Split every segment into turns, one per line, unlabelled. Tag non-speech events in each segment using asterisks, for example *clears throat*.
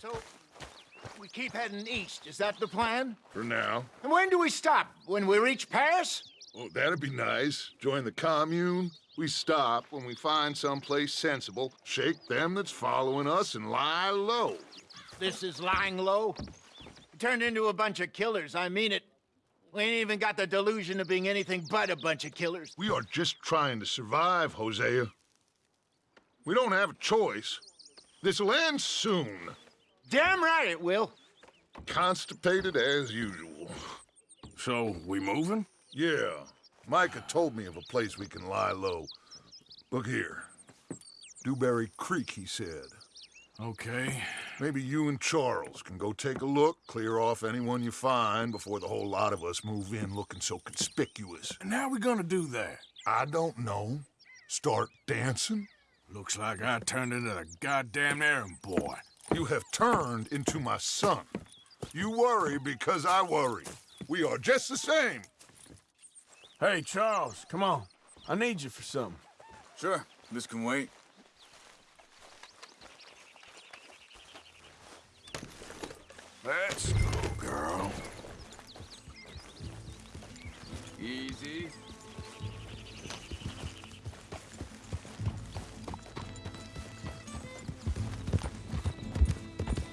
So, we keep heading east. Is that the plan?
For now.
And when do we stop? When we reach Paris?
Oh, that'd be nice. Join the commune. We stop when we find someplace sensible, shake them that's following us, and lie low.
This is lying low. We turned into a bunch of killers, I mean it. We ain't even got the delusion of being anything but a bunch of killers.
We are just trying to survive, Hosea. We don't have a choice. This'll end soon.
Damn right it will.
Constipated as usual.
So, we moving?
Yeah. Micah told me of a place we can lie low. Look here. Dewberry Creek, he said.
Okay.
Maybe you and Charles can go take a look, clear off anyone you find before the whole lot of us move in looking so conspicuous.
And how we gonna do that?
I don't know. Start dancing?
Looks like I turned into the goddamn errand boy.
You have turned into my son. You worry because I worry. We are just the same.
Hey, Charles, come on. I need you for something.
Sure, this can wait.
Let's go, girl.
Easy.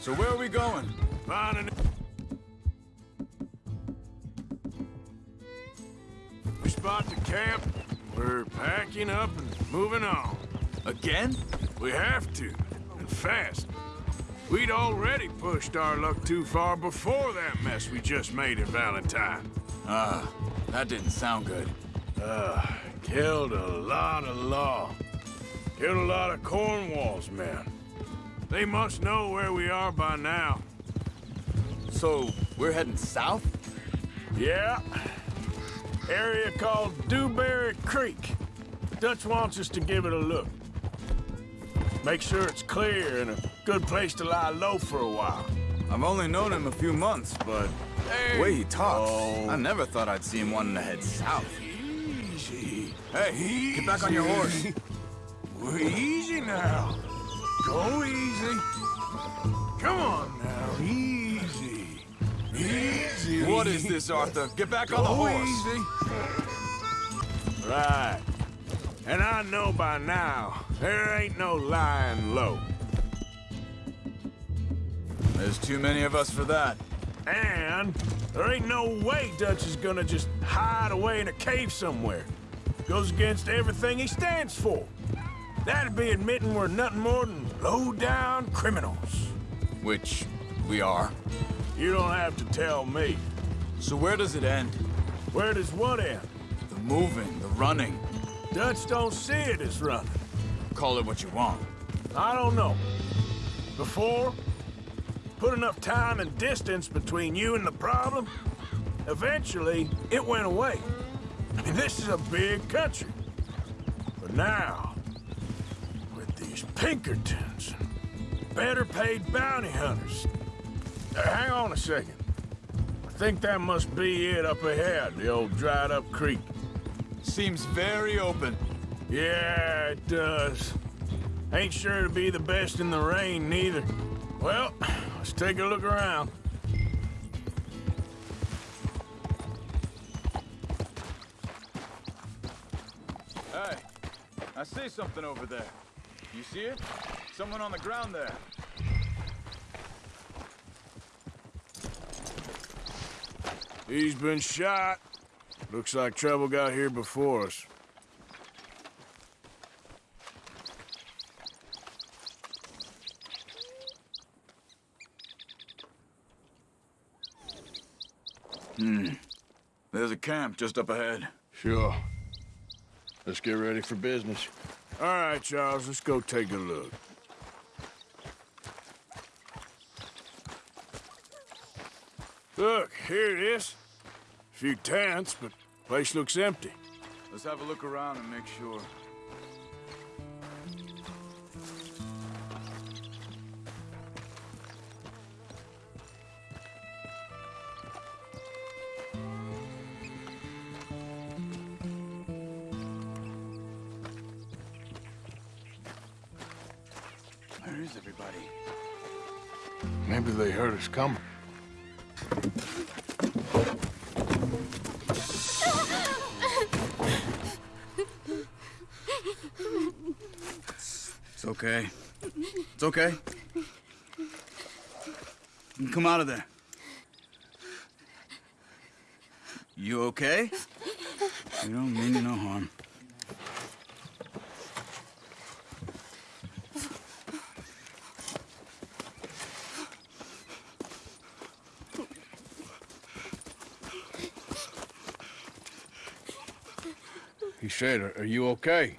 So where are we going?
Finding We spot the camp. We're packing up and moving on.
Again?
We have to, and fast. We'd already pushed our luck too far before that mess we just made at Valentine.
Ah, that didn't sound good.
Uh, killed a lot of law. Killed a lot of Cornwall's men. They must know where we are by now.
So, we're heading south?
Yeah. Area called Dewberry Creek. Dutch wants us to give it a look. Make sure it's clear and a good place to lie low for a while.
I've only known him a few months, but the way he talks,
Oh.
I never thought I'd see him wanting to head south.
Easy.
Hey, get back on your horse.
We're *laughs* easy now. Go easy. Come on now, easy. Easy.
What is this, Arthur? Get back on the horse.
easy. Right. And I know by now, there ain't no lying low.
There's too many of us for that.
And there ain't no way Dutch is gonna just hide away in a cave somewhere. Goes against everything he stands for. That'd be admitting we're nothing more than low-down criminals.
Which we are.
You don't have to tell me.
So where does it end?
Where does what end?
The moving, the running.
Dutch don't see it as running.
Call it what you want.
I don't know. Before, put enough time and distance between you and the problem, eventually it went away. I mean, this is a big country. But now, Pinkertons, better paid bounty hunters. Uh, hang on a second. I think that must be it up ahead, the old dried up creek.
Seems very open.
Yeah, it does. Ain't sure to be the best in the rain, neither. Well, let's take a look around.
Hey, I see something over there. You see it? Someone on the ground there.
He's been shot. Looks like trouble got here before us. Hmm.
There's a camp just up ahead.
Sure. Let's get ready for business.
All right, Charles, let's go take a look. Look, here it is. A few tents, but place looks empty.
Let's have a look around and make sure.
Us.
It's okay. It's okay. Come out of there. You okay? You don't mean you no harm.
Said, are you okay?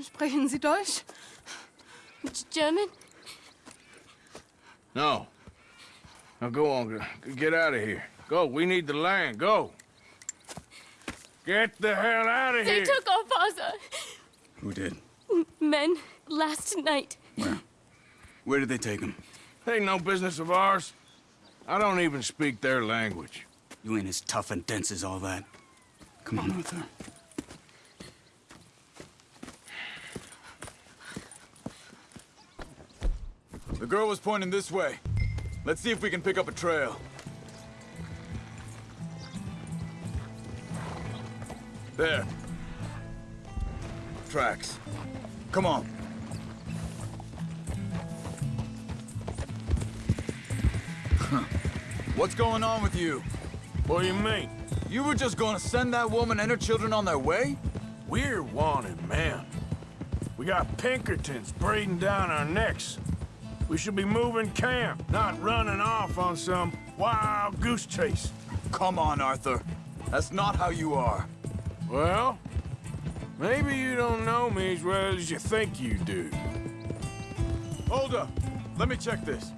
Sprechen Sie Deutsch? German?
No. Now go on, get out of here. Go, we need the land, go. Get the hell out of
They
here.
They took our father.
Who did?
Men, last night.
Where? Where did they take him?
Ain't no business of ours. I don't even speak their language.
You ain't as tough and dense as all that. Come on, Arthur.
Girl was pointing this way. Let's see if we can pick up a trail. There. Tracks. Come on. What's going on with you?
What do you mean?
You were just gonna send that woman and her children on their way?
We're wanted, man. We got Pinkertons braiding down our necks. We should be moving camp, not running off on some wild goose chase.
Come on, Arthur. That's not how you are.
Well, maybe you don't know me as well as you think you do.
Hold up. Let me check this.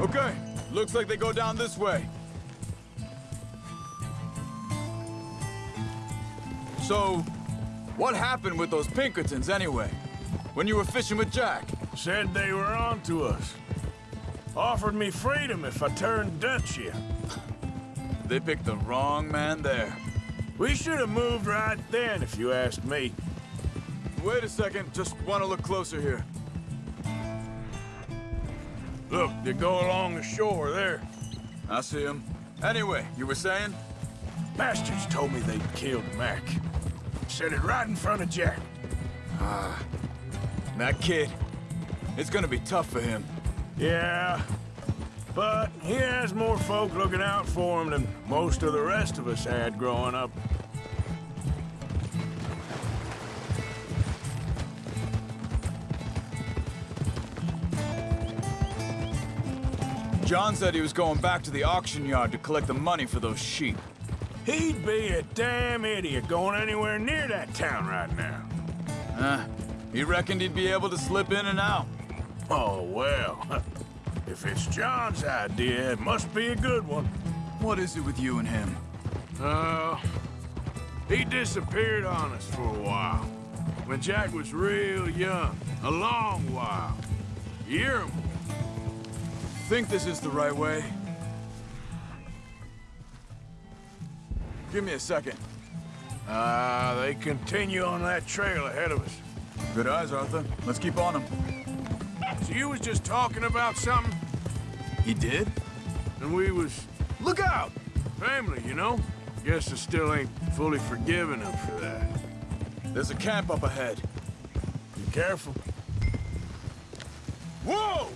Okay, looks like they go down this way. So, what happened with those Pinkertons anyway? When you were fishing with Jack?
Said they were on to us. Offered me freedom if I turned Dutch here. *laughs*
They picked the wrong man there.
We should have moved right then, if you ask me.
Wait a second, just want to look closer here.
Look, they go along the shore there.
I see them. Anyway, you were saying?
Bastards told me they'd killed Mac. Said it right in front of Jack. Ah.
That kid. It's gonna be tough for him.
Yeah, but he has more folk looking out for him than most of the rest of us had growing up.
John said he was going back to the auction yard to collect the money for those sheep.
He'd be a damn idiot going anywhere near that town right now.
Huh? He reckoned he'd be able to slip in and out.
Oh, well. *laughs* If it's John's idea, it must be a good one.
What is it with you and him?
Uh, he disappeared on us for a while. When Jack was real young. A long while. A Year or more.
Think this is the right way? Give me a second.
Ah, they continue on that trail ahead of us.
Good eyes, Arthur. Let's keep on them.
So you was just talking about something,
He did?
and we was... Look out! Family, you know? Guess I still ain't fully forgiven him for that.
There's a camp up ahead.
Be careful.
Whoa!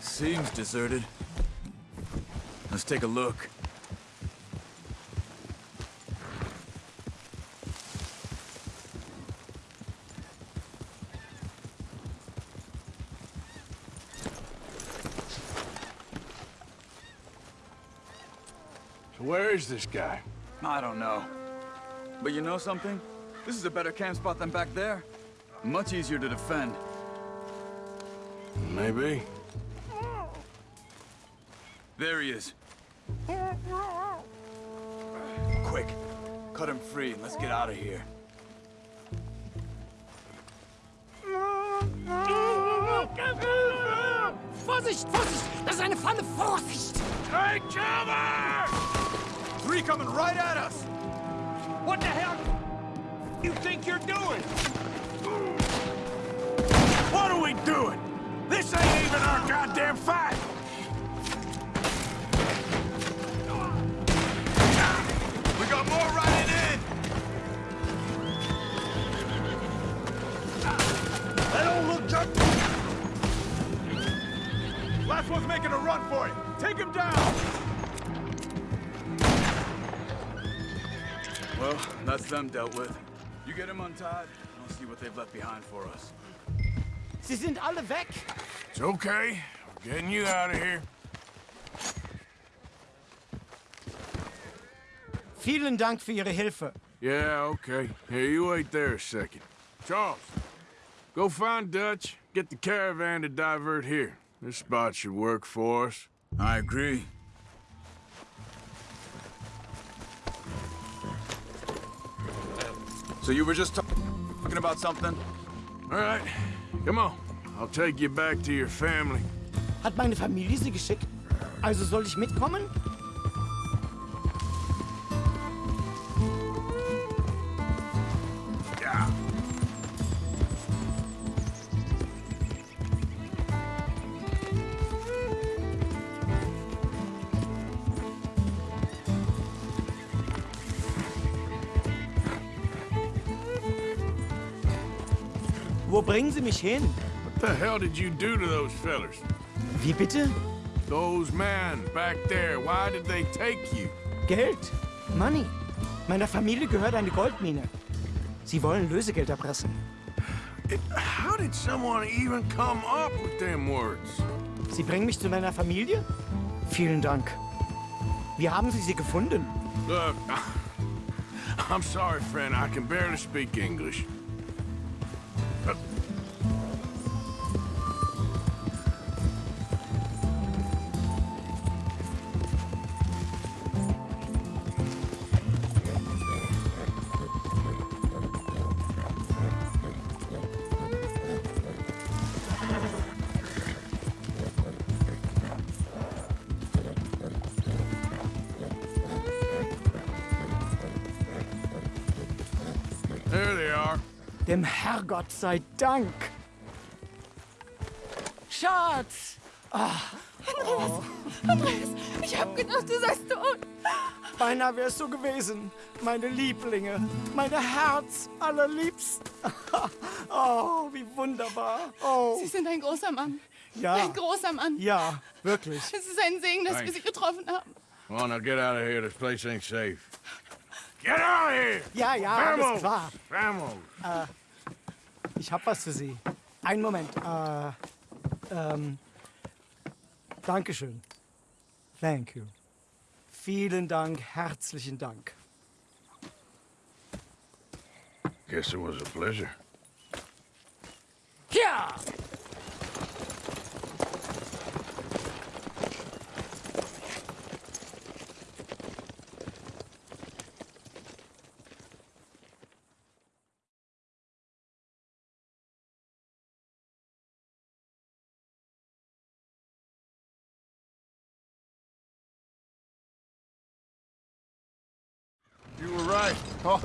Seems deserted. Let's take a look.
Where is this guy?
I don't know. But you know something? This is a better camp spot than back there. Much easier to defend.
Maybe.
There he is. Quick, cut him free and let's get out of here.
Vorsicht, Vorsicht! Das ist eine Falle, Vorsicht!
Take cover!
Three coming right at us!
What the hell you think you're doing? What are we doing? This ain't even our goddamn fight!
We got more riding in!
That don't look just...
Last one's making a run for it! Take him down! Well, that's them dealt with. You get him untied, and I'll see what they've left behind for us.
Sie sind alle weg.
It's okay. We're getting you out of here.
Vielen Dank für Ihre Hilfe.
Yeah, okay. Here, you wait there a second. Charles, go find Dutch. Get the caravan to divert here. This spot should work for us.
I agree.
So you were just talking about something?
All right, come on. I'll take you back to your family.
Hat meine Familie Sie geschickt? Also soll ich mitkommen? Bringen Sie mich hin?
What the hell did you do to those fellers?
Wie bitte?
Those men back there, why did they take you?
Geld. Money. Meiner Familie gehört eine Goldmine. Sie wollen Lösegeld erpressen.
It, how did someone even come up with them words?
Sie bringen mich zu meiner Familie? Vielen Dank. Wie haben Sie sie gefunden?
Look, *laughs* I'm sorry, friend. I can barely speak English.
Herrgott sei Dank. Schatz!
Andreas, ich hab gedacht, du seist tot.
Beinahe wär's so gewesen. Meine Lieblinge. Meine Herz allerliebsten. *laughs* oh, wie wunderbar. Oh,
Sie sind ein großer Mann.
ja.
Ein großer Mann.
Ja, wirklich.
Es ist ein Segen, dass wir
Thanks.
Sie getroffen haben.
Come on, now get out of here. This place ain't safe.
Get out of here!
Ja, ja, alles
Vamos!
klar.
Vamos!
Ich hab was für Sie. Einen Moment. Äh, ähm, Dankeschön. Thank you. Vielen Dank, herzlichen Dank.
Guess it was a pleasure.
Ja!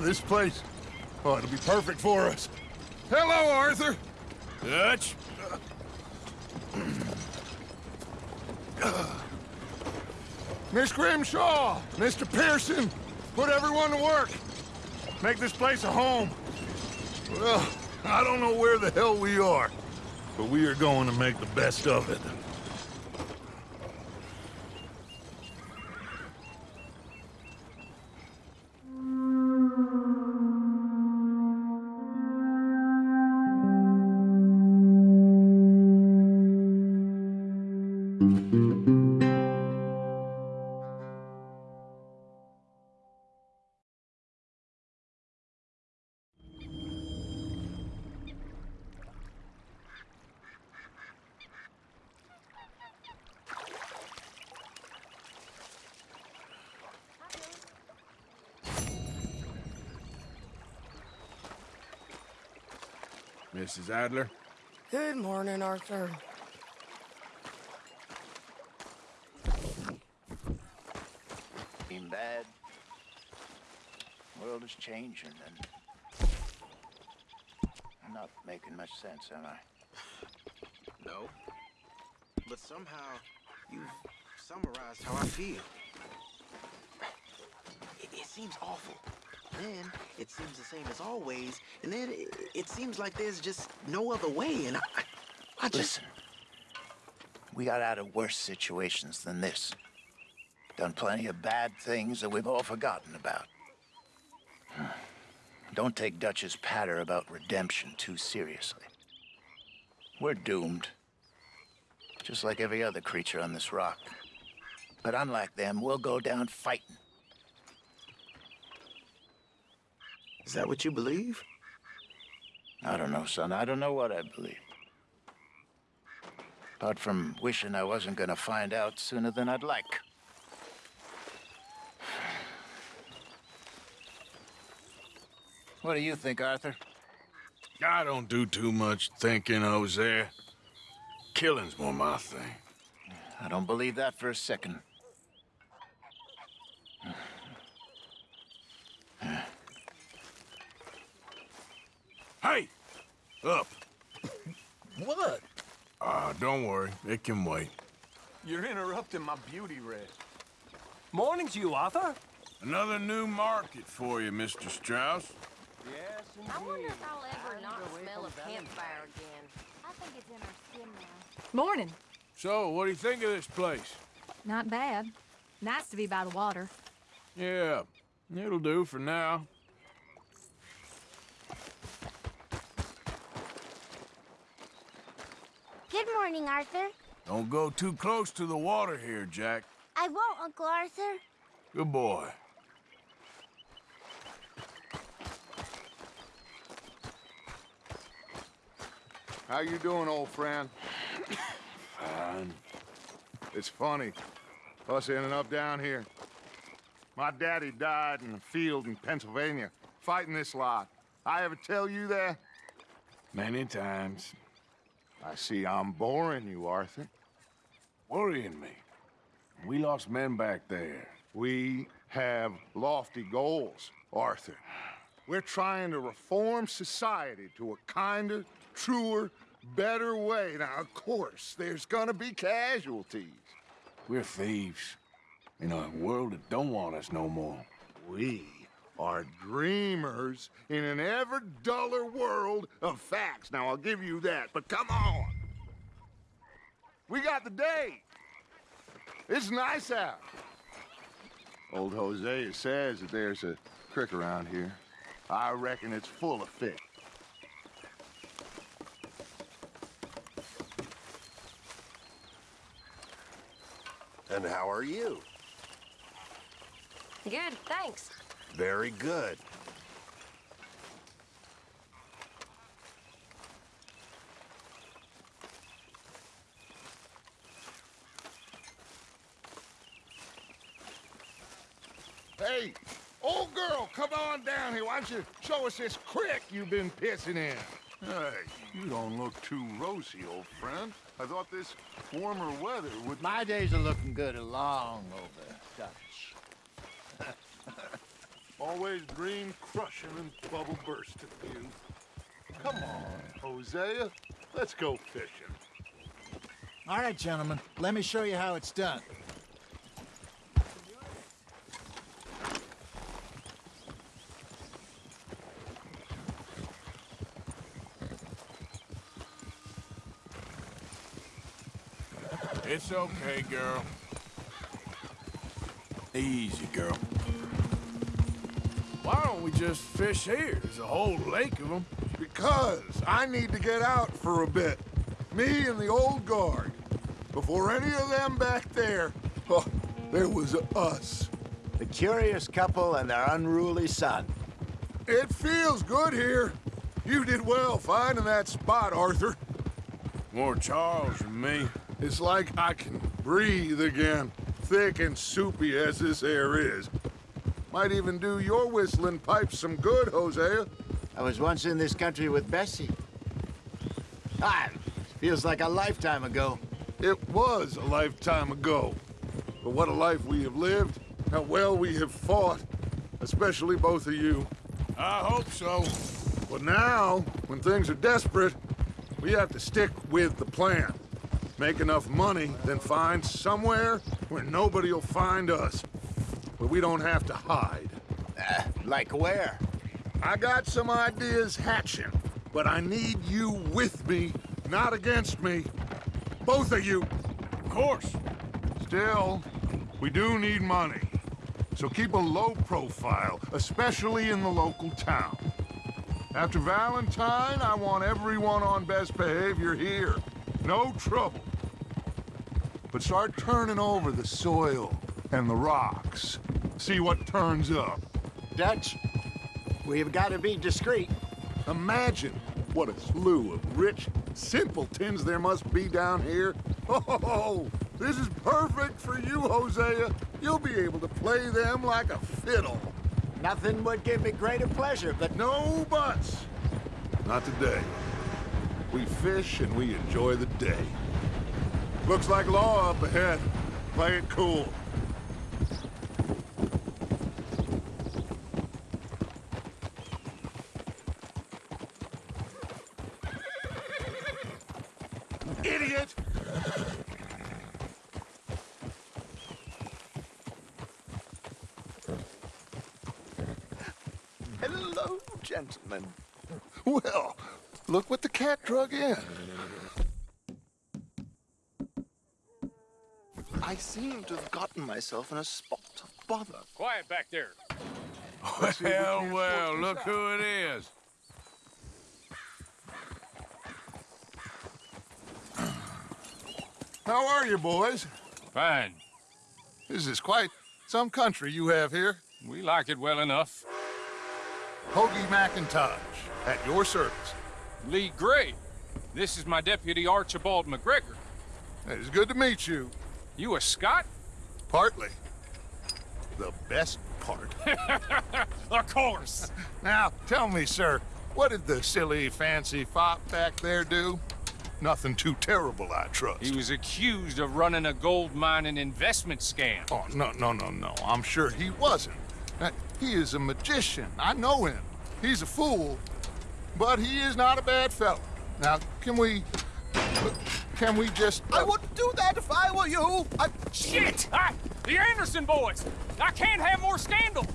This place. Oh, it'll be perfect for us. Hello, Arthur.
Dutch?
Miss Grimshaw, Mr. Pearson, put everyone to work. Make this place a home. Well, I don't know where the hell we are, but we are going to make the best of it.
Mrs. Adler?
Good morning, Arthur.
Ain't bad.
world is changing, and I'm not making much sense, am I?
No. But somehow, you've summarized how I feel. It, it seems awful. Then, it seems the same as always. And then, it, it seems like there's just no other way. And I, I just...
Listen, we got out of worse situations than this. Done plenty of bad things that we've all forgotten about. *sighs* Don't take Dutch's patter about redemption too seriously. We're doomed. Just like every other creature on this rock. But unlike them, we'll go down fighting.
Is that what you believe?
I don't know, son. I don't know what I believe. Apart from wishing I wasn't gonna find out sooner than I'd like. What do you think, Arthur?
I don't do too much thinking, Hosea. Killing's more my thing.
I don't believe that for a second.
Hey! Up!
What?
Ah, don't worry. It can wait.
You're interrupting my beauty rest.
Morning to you, Arthur.
Another new market for you, Mr. Strauss.
Yes, I wonder if I'll ever not smell a campfire again.
I think it's in our skin now.
Morning.
So, what do you think of this place?
Not bad. Nice to be by the water.
Yeah, it'll do for now.
Good morning, Arthur.
Don't go too close to the water here, Jack.
I won't, Uncle Arthur.
Good boy.
How you doing, old friend?
Fine.
It's funny, us ending up down here. My daddy died in a field in Pennsylvania, fighting this lot. I ever tell you that?
Many times.
I see I'm boring you, Arthur.
Worrying me. We lost men back there.
We have lofty goals, Arthur. We're trying to reform society to a kinder, truer, better way. Now, of course, there's gonna be casualties.
We're thieves. In a world that don't want us no more.
We are dreamers in an ever duller world of facts. Now, I'll give you that, but come on. We got the day. It's nice out. Old Hosea says that there's a creek around here. I reckon it's full of fish.
And how are you?
Good, thanks.
Very good.
Hey, old girl, come on down here. Why don't you show us this creek you've been pissing in? Hey, you don't look too rosy, old friend. I thought this warmer weather would...
My days are looking good along over, Dutch.
Always dream crushing and bubble bursting, you. Come on, Hosea. Let's go fishing.
All right, gentlemen. Let me show you how it's done.
It's okay, girl. Easy, girl. Why don't we just fish here? There's a whole lake of them.
Because I need to get out for a bit. Me and the old guard. Before any of them back there, *laughs* oh, there was us.
The curious couple and their unruly son.
It feels good here. You did well finding that spot, Arthur.
More Charles than me.
It's like I can breathe again, thick and soupy as this air is. Might even do your whistling pipes some good, Hosea.
I was once in this country with Bessie. Ah, feels like a lifetime ago.
It was a lifetime ago. But what a life we have lived, how well we have fought. especially both of you.
I hope so.
But now, when things are desperate, we have to stick with the plan. Make enough money, then find somewhere where nobody will find us. Where we don't have to hide.
Uh, like where?
I got some ideas hatching, but I need you with me, not against me. Both of you.
Of course.
Still, we do need money. So keep a low profile, especially in the local town. After Valentine, I want everyone on best behavior here. No trouble. But start turning over the soil and the rocks. See what turns up.
Dutch, we've got to be discreet.
Imagine what a slew of rich simpletons there must be down here. Oh, this is perfect for you, Hosea. You'll be able to play them like a fiddle.
Nothing would give me greater pleasure, but...
No buts. Not today. We fish and we enjoy the day. Looks like law up ahead. Play it cool. Idiot!
Hello, gentlemen.
Well, look what the cat drug in.
I seem to have gotten myself in a spot of bother.
Quiet back there. Well, well, look who it is.
How are you, boys?
Fine.
This is quite some country you have here.
We like it well enough.
Hoagie McIntosh, at your service.
Leigh Gray. This is my deputy Archibald MacGregor.
It's good to meet you.
You a Scot?
Partly. The best part. *laughs*
of course.
Now, tell me, sir, what did the silly, fancy fop back there do? Nothing too terrible, I trust.
He was accused of running a gold mining investment scam.
Oh, no, no, no, no. I'm sure he wasn't. Uh, he is a magician. I know him. He's a fool, but he is not a bad fellow. Now, can we... Can we just...
I wouldn't do that if I were you. I...
Shit! I, the Anderson boys! I can't have more scandal!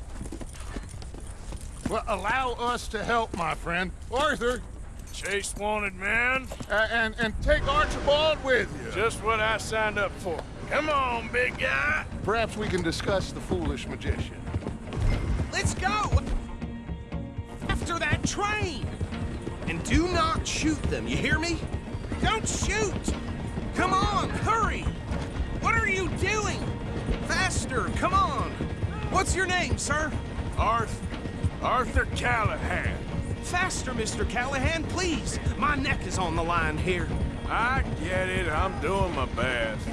Well, allow us to help, my friend. Arthur,
Chase wanted man.
uh, and, and take Archibald with you.
Just what I signed up for. Come on, big guy.
Perhaps we can discuss the foolish magician.
Train! And do not shoot them, you hear me? Don't shoot! Come on, hurry! What are you doing? Faster, come on! What's your name, sir?
Arthur. Arthur Callahan.
Faster, Mr. Callahan, please! My neck is on the line here.
I get it. I'm doing my best.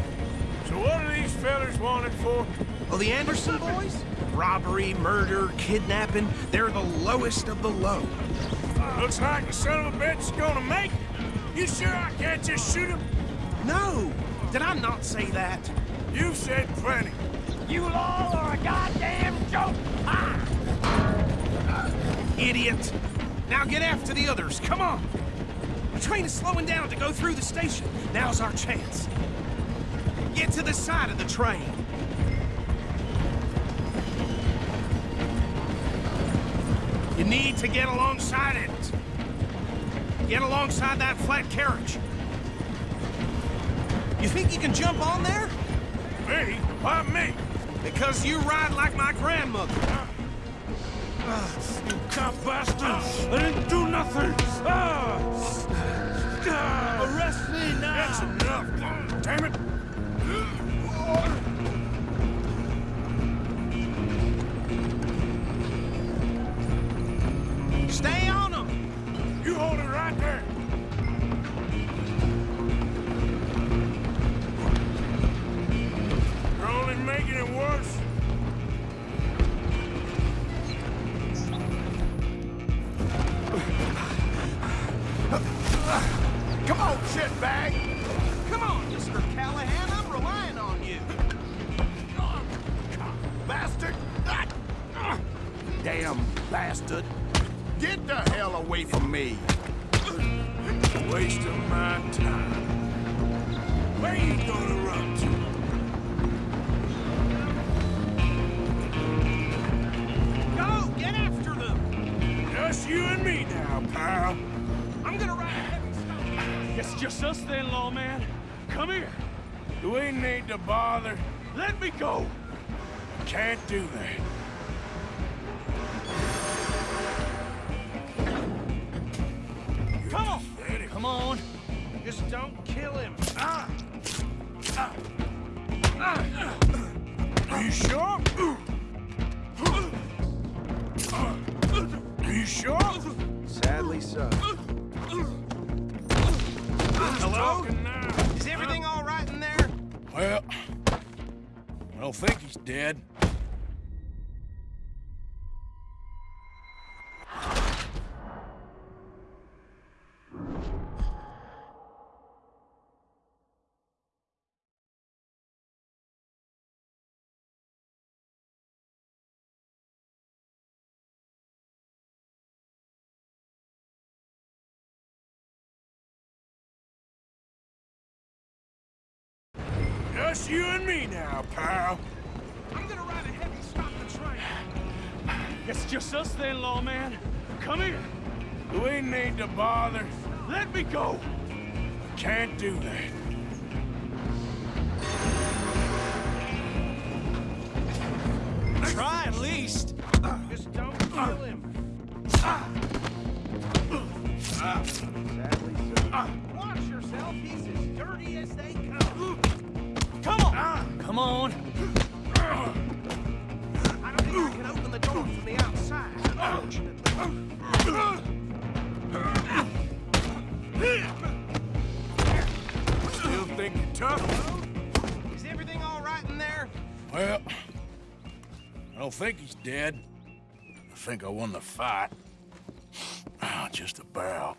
So what are these fellers wanted for?
Oh, the Anderson boys? Robbery, murder, kidnapping, they're the lowest of the low.
Looks like the son of a bitch is gonna make it. You sure I can't just shoot him?
No! Did I not say that?
You've said plenty.
You all are a goddamn joke! Ah!
Idiot! Now get after the others, come on! The train is slowing down to go through the station. Now's our chance. Get to the side of the train. You need to get alongside it. Get alongside that flat carriage. You think you can jump on there?
Me? Why me?
Because you ride like my grandmother.
You cop bastard! I didn't do nothing! Ah! Ah!
Arrest me now!
That's enough! Damn it!
Stay on them!
You hold it right there!
Hell away from me!
Wasting my time. Where you gonna run to?
Go! Get after them!
Just you and me now, pal.
I'm gonna ride heavy stop.
It's just us then, lawman. Come here.
Do we need to bother.
Let me go.
Can't do that. Sure?
Sadly so. Hello? Is everything all right in there?
Well, I don't think he's dead. Now, pal.
I'm gonna ride a heavy stop the train.
It's just us then, lawman. Come here.
We need to bother.
Let me go.
Can't do that.
Try at least. Just don't kill him. Sadly so. Watch yourself. He's as dirty as they come.
Come on. Come on.
I don't think I can open the door from the outside, unfortunately.
Still think you're tough?
Is everything all right in there?
Well, I don't think he's dead. I think I won the fight. Ah, just about.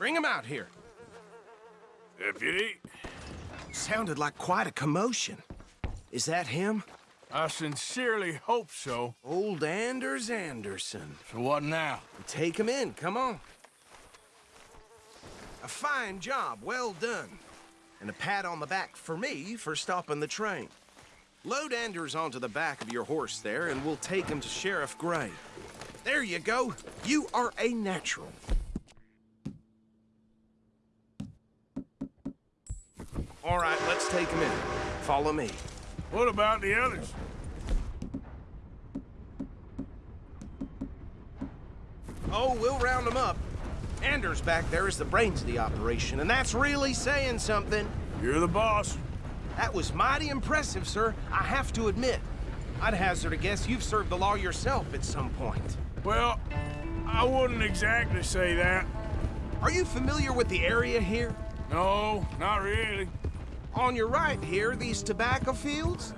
Bring him out here.
Deputy,
Sounded like quite a commotion. Is that him?
I sincerely hope so.
Old Anders Anderson.
So what now?
Take him in, come on. A fine job, well done. And a pat on the back for me for stopping the train. Load Anders onto the back of your horse there, and we'll take him to Sheriff Gray. There you go. You are a natural. Take him in. Follow me.
What about the others?
Oh, we'll round them up. Anders back there is the brains of the operation, and that's really saying something.
You're the boss.
That was mighty impressive, sir. I have to admit. I'd hazard a guess you've served the law yourself at some point.
Well, I wouldn't exactly say that.
Are you familiar with the area here?
No, not really.
On your right here, these tobacco fields?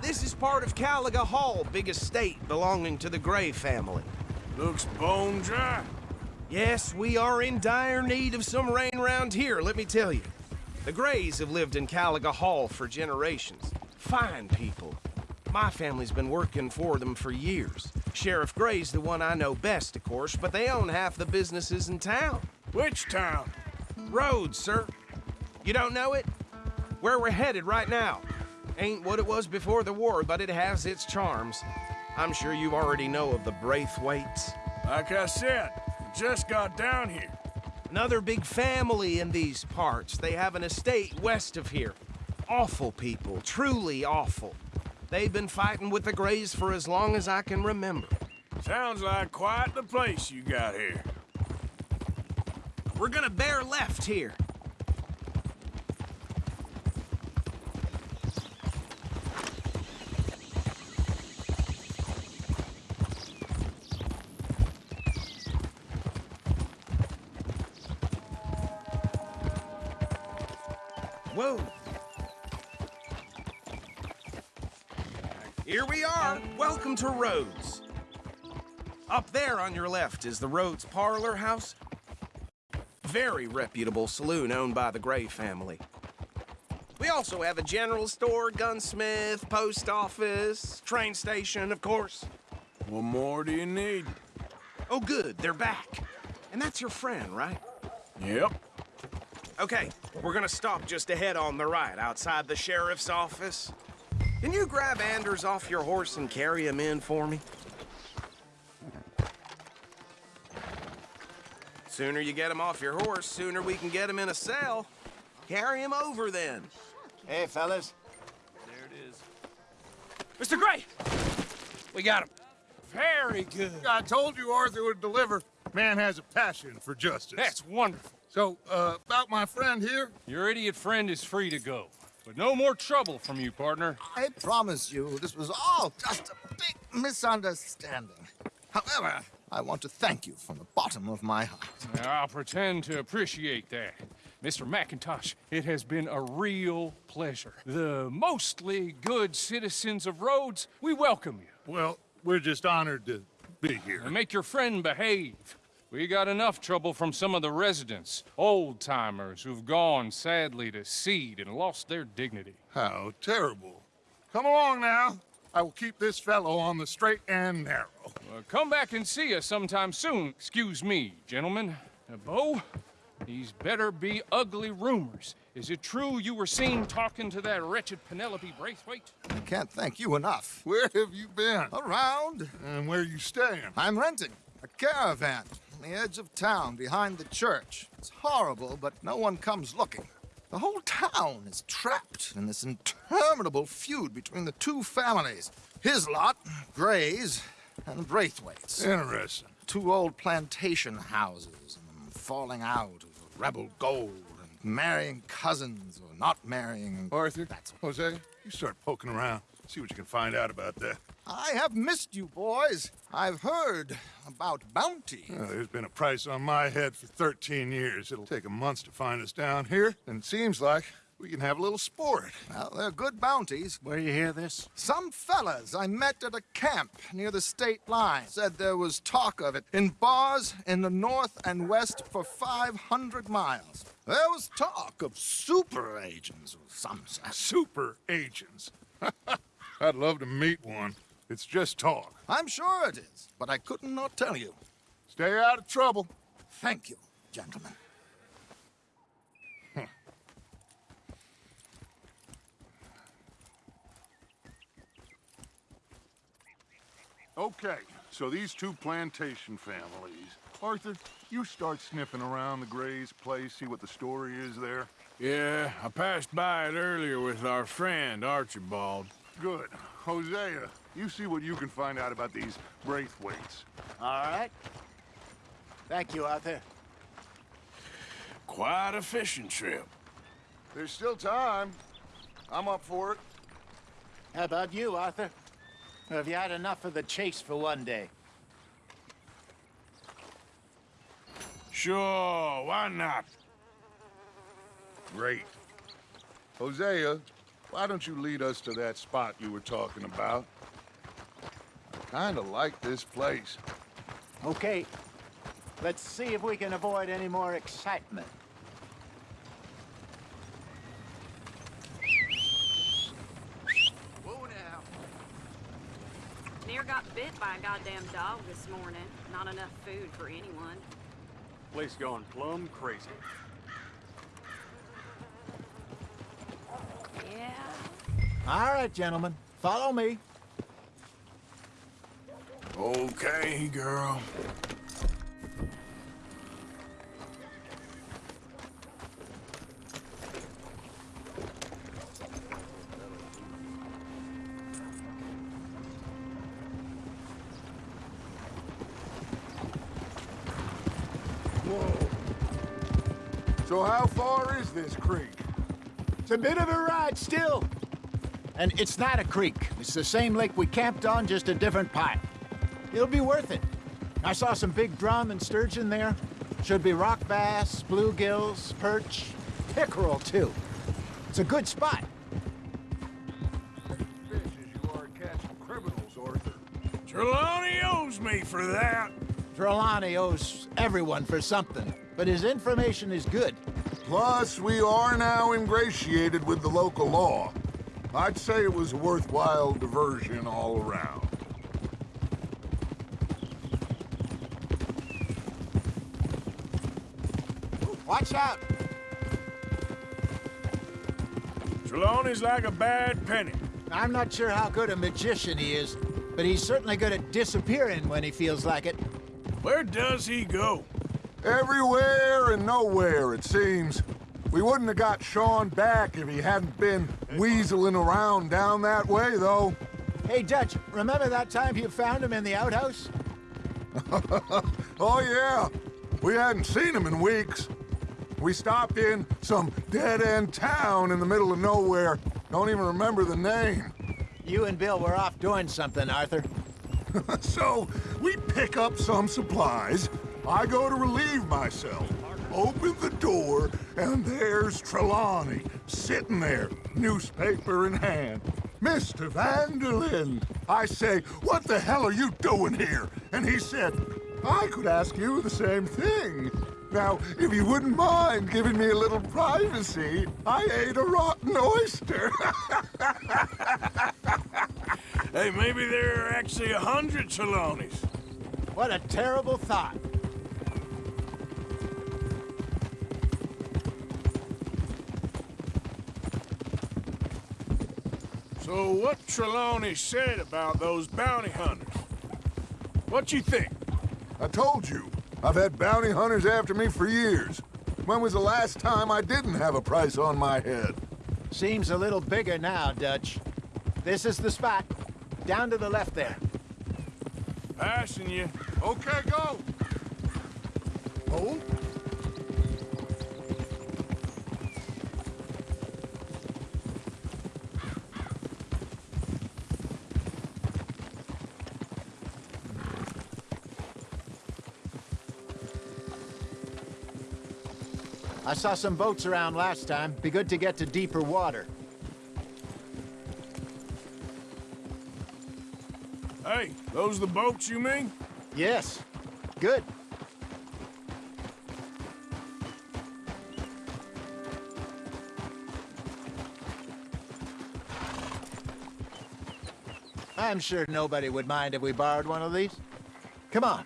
This is part of Caliga Hall, big estate belonging to the Gray family.
Looks bone dry.
Yes, we are in dire need of some rain round here, let me tell you. The Grays have lived in Caliga Hall for generations. Fine people. My family's been working for them for years. Sheriff Gray's the one I know best, of course, but they own half the businesses in town.
Which town?
Rhodes, sir. You don't know it? Where we're headed right now. Ain't what it was before the war, but it has its charms. I'm sure you already know of the Braithwaites.
Like I said, just got down here.
Another big family in these parts. They have an estate west of here. Awful people, truly awful. They've been fighting with the Grays for as long as I can remember.
Sounds like quite the place you got here.
We're gonna bear left here. Whoa. Here we are. Welcome to Rhodes. Up there on your left is the Rhodes Parlor House. Very reputable saloon owned by the Gray family. We also have a general store, gunsmith, post office, train station, of course.
What more do you need?
Oh, good, they're back. And that's your friend, right?
Yep.
Okay, we're gonna stop just ahead on the right, outside the sheriff's office. Can you grab Anders off your horse and carry him in for me? Sooner you get him off your horse, sooner we can get him in a cell. Carry him over then.
Hey, fellas.
There it is. Mr. Gray! We got him. Very good.
I told you Arthur would deliver. Man has a passion for justice.
That's wonderful.
So, uh, about my friend here?
Your idiot friend is free to go. But no more trouble from you, partner.
I promise you, this was all just a big misunderstanding. However, I want to thank you from the bottom of my heart.
I'll pretend to appreciate that. Mr. McIntosh, it has been a real pleasure. The mostly good citizens of Rhodes, we welcome you.
Well, we're just honored to be here.
And make your friend behave. We got enough trouble from some of the residents, old-timers who've gone, sadly, to seed and lost their dignity.
How terrible. Come along now. I will keep this fellow on the straight and narrow.
Well, come back and see us sometime soon. Excuse me, gentlemen. Uh, Beau, these better be ugly rumors. Is it true you were seen talking to that wretched Penelope Braithwaite?
I can't thank you enough.
Where have you been?
Around.
And where you staying?
I'm renting a caravan on the edge of town behind the church. It's horrible, but no one comes looking. The whole town is trapped in this interminable feud between the two families. His lot, Gray's, and Braithwaite's.
Interesting.
Two old plantation houses, and them falling out of rebel gold, and marrying cousins or not marrying.
Arthur, That's Hosea, you start poking around. See what you can find out about that.
I have missed you, boys. I've heard about bounty.
Well, there's been a price on my head for 13 years. It'll take a month to find us down here, and it seems like we can have a little sport.
Well, they're good bounties.
Where you hear this?
Some fellas I met at a camp near the state line said there was talk of it in bars in the north and west for 500 miles. There was talk of super agents of some sort.
Super agents. *laughs* I'd love to meet one. It's just talk.
I'm sure it is, but I couldn't not tell you.
Stay out of trouble.
Thank you, gentlemen.
Okay, so these two plantation families. Arthur, you start sniffing around the Gray's place, see what the story is there.
Yeah, I passed by it earlier with our friend, Archibald.
Good. Hosea, you see what you can find out about these Braithwaites.
All right. Thank you, Arthur.
Quite a fishing trip.
There's still time. I'm up for it.
How about you, Arthur? Have you had enough of the chase for one day?
Sure, why not?
Great. Hosea, why don't you lead us to that spot you were talking about? I kinda like this place.
Okay. Let's see if we can avoid any more excitement.
Whoa now. Near got bit by a goddamn dog this morning. Not enough food for anyone.
Place going plumb crazy.
Yeah.
All right, gentlemen. Follow me.
Okay, girl.
So how far is this creek?
It's a bit of a ride still. And it's not a creek. It's the same lake we camped on, just a different pipe. It'll be worth it. I saw some big drum and sturgeon there. Should be rock bass, bluegills, perch, pickerel, too. It's a good spot.
Fish as you are catching criminals, Arthur.
Trelawney owes
owes me for that.
Trelawney owes everyone for something, but his information is good.
Plus, we are now ingratiated with the local law. I'd say it was a worthwhile diversion all around.
Watch out!
Trelawney's like a bad penny.
I'm not sure how good a magician he is, but he's certainly good at disappearing when he feels like it.
Where does he go?
Everywhere and nowhere, it seems. We wouldn't have got Sean back if he hadn't been weaseling around down that way, though.
Hey, Dutch, remember that time you found him in the outhouse? *laughs*
oh, yeah. We hadn't seen him in weeks. We stopped in some dead-end town in the middle of nowhere. Don't even remember the name.
You and Bill were off doing something, Arthur. *laughs*
so, we pick up some supplies. I go to relieve myself. Open the door, and there's Trelawney, sitting there, newspaper in hand. Mr. van der Linde! I say, what the hell are you doing here? And he said, I could ask you the same thing. Now, if you wouldn't mind giving me a little privacy, I ate a rotten oyster. *laughs*
hey, maybe there are actually a hundred Trelawneys.
What a terrible thought.
So what Trelawney said about those bounty hunters? What you think?
I told you. I've had bounty hunters after me for years. When was the last time I didn't have a price on my head?
Seems a little bigger now, Dutch. This is the spot. Down to the left there.
Passing you.
Okay, go! Hold.
I saw some boats around last time. Be good to get to deeper water.
Hey, those the boats you mean?
Yes. Good. I'm sure nobody would mind if we borrowed one of these. Come on.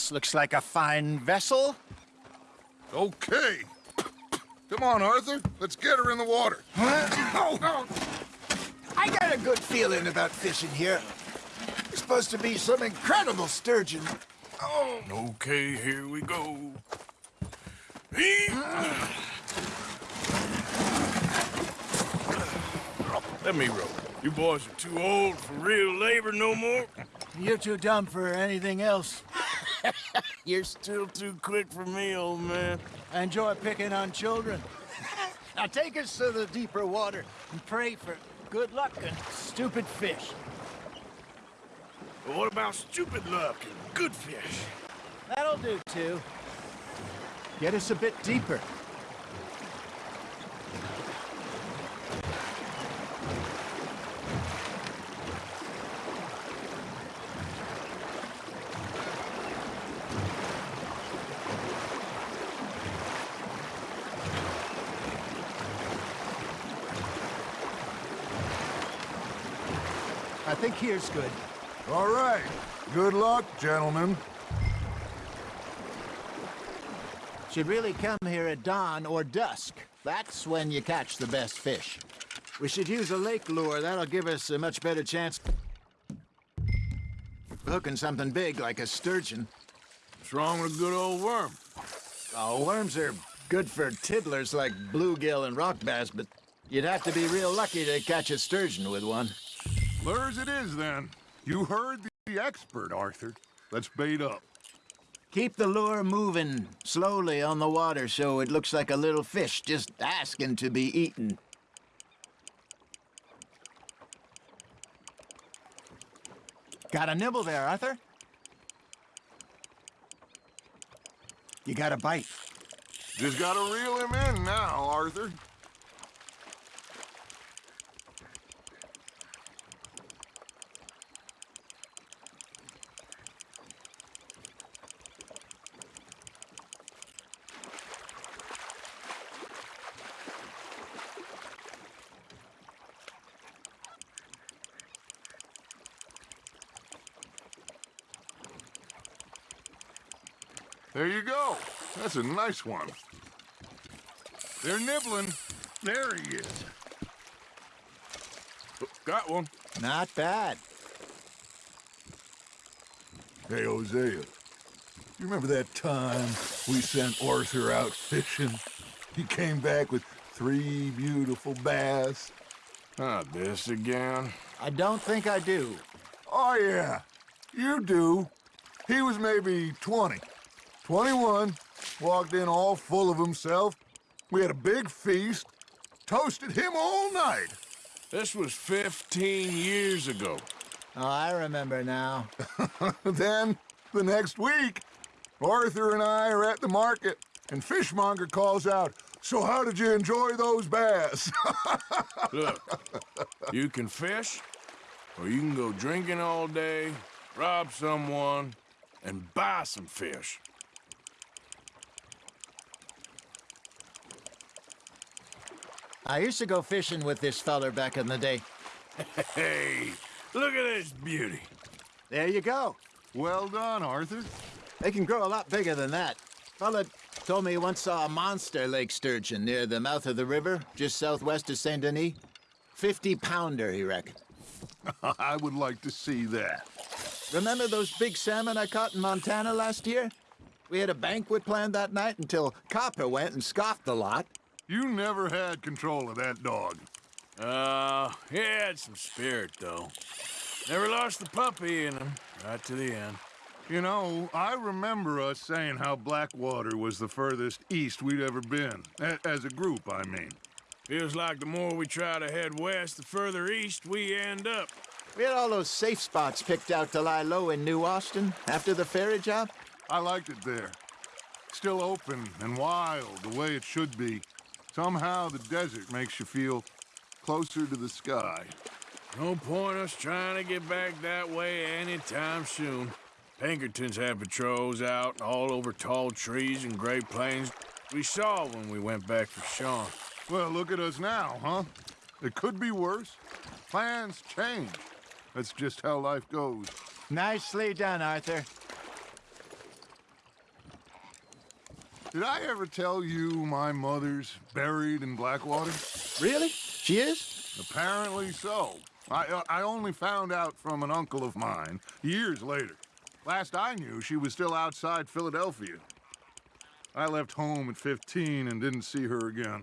This looks like a fine vessel.
Okay. Come on, Arthur. Let's get her in the water.
Oh, oh. I got a good feeling about fishing here. It's supposed to be some incredible sturgeon. Oh.
Okay, here we go. Let me row. You boys are too old for real labor no more.
You're too dumb for anything else.
You're still too quick for me, old man.
I enjoy picking on children. *laughs* now take us to the deeper water and pray for good luck and stupid fish.
But what about stupid luck and good fish?
That'll do, too. Get us a bit deeper. Here's good.
All right. Good luck, gentlemen.
Should really come here at dawn or dusk. That's when you catch the best fish. We should use a lake lure. That'll give us a much better chance hooking something big like a sturgeon.
What's wrong with a good old worm?
Oh, worms are good for tiddlers like bluegill and rock bass, but you'd have to be real lucky to catch a sturgeon with one.
Lures it is, then. You heard the expert, Arthur. Let's bait up.
Keep the lure moving slowly on the water so it looks like a little fish just asking to be eaten. Got a nibble there, Arthur? You got a bite.
Just gotta reel him in now, Arthur. There you go. That's a nice one. They're nibbling. There he is.
Oh, got one.
Not bad.
Hey, Hosea. You remember that time we sent Arthur out fishing? He came back with three beautiful bass.
Not this again.
I don't think I do.
Oh, yeah. You do. He was maybe 20. 21. Walked in all full of himself. We had a big feast. Toasted him all night.
This was 15 years ago.
Oh, I remember now. *laughs*
then, the next week, Arthur and I are at the market, and Fishmonger calls out, So how did you enjoy those bass? *laughs*
Look, you can fish, or you can go drinking all day, rob someone, and buy some fish.
I used to go fishing with this feller back in the day.
Hey, look at this beauty.
There you go.
well done, Arthur.
They can grow a lot bigger than that. Fella told me he once saw a monster lake sturgeon near the mouth of the river, just southwest of Saint Denis. 50 pounder, he reckoned. *laughs*
I would like to see that.
Remember those big salmon I caught in Montana last year? We had a banquet planned that night until Copper went and scoffed the lot.
You never had control of that dog.
Uh, he had some spirit, though. Never lost the puppy in him, right to the end.
You know, I remember us saying how Blackwater was the furthest east we'd ever been. A as a group, I mean.
Feels like the more we try to head west, the further east we end up.
We had all those safe spots picked out to lie low in New Austin after the ferry job.
I liked it there. Still open and wild, the way it should be. Somehow the desert makes you feel closer to the sky.
No point us trying to get back that way anytime soon. Pinkertons had patrols out all over tall trees and Great Plains. We saw when we went back for Sean.
Well, look at us now, huh? It could be worse. Plans change. That's just how life goes.
Nicely done, Arthur.
Did I ever tell you my mother's buried in Blackwater?
Really? She is?
Apparently so. I, uh, I only found out from an uncle of mine years later. Last I knew, she was still outside Philadelphia. I left home at 15 and didn't see her again.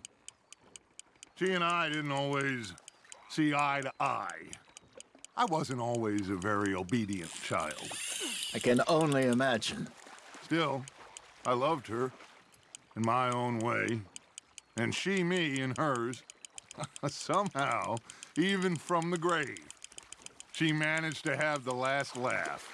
She and I didn't always see eye to eye. I wasn't always a very obedient child.
I can only imagine.
Still, I loved her in my own way, and she me in hers. *laughs* Somehow, even from the grave, she managed to have the last laugh.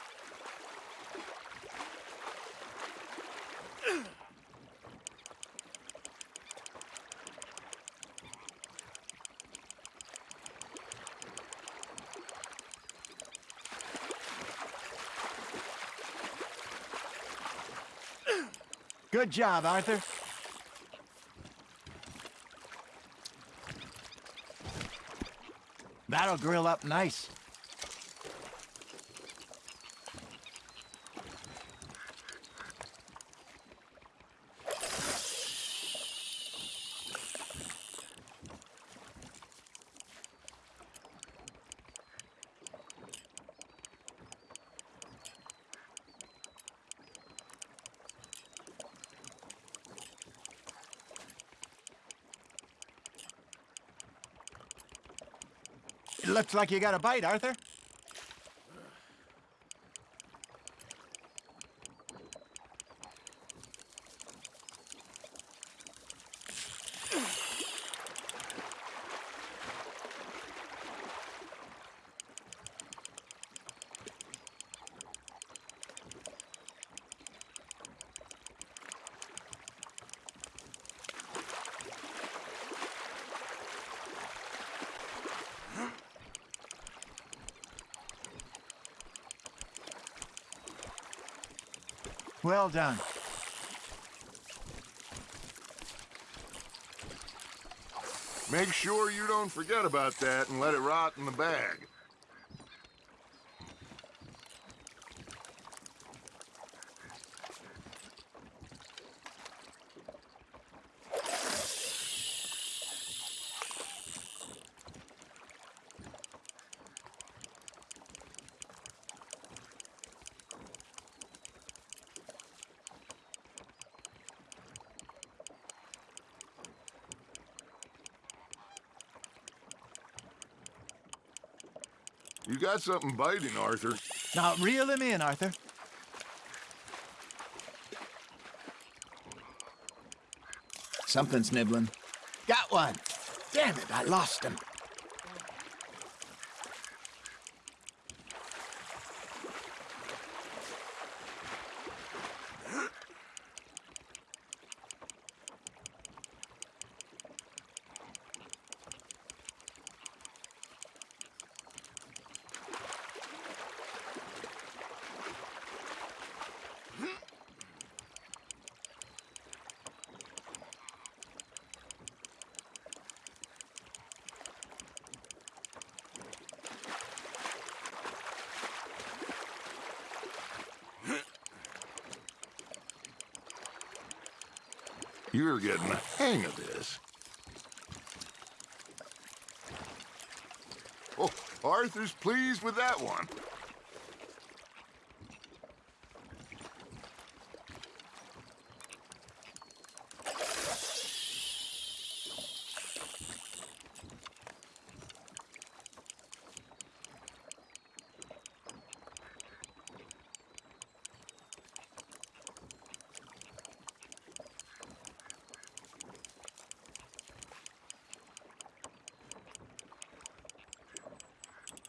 Good job, Arthur. That'll grill up nice. Looks like you got a bite, Arthur. Well done.
Make sure you don't forget about that and let it rot in the bag. Got something biting, Arthur.
Now, reel him in, Arthur.
Something's nibbling. Got one. Damn it, I lost him.
You're getting the hang of this. Oh, Arthur's pleased with that one.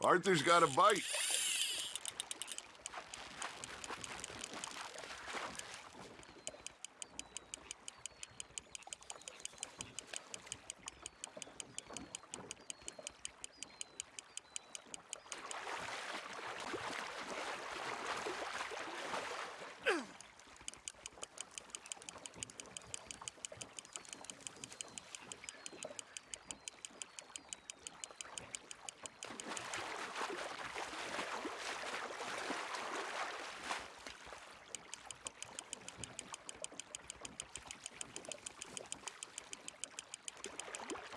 Arthur's got a bite.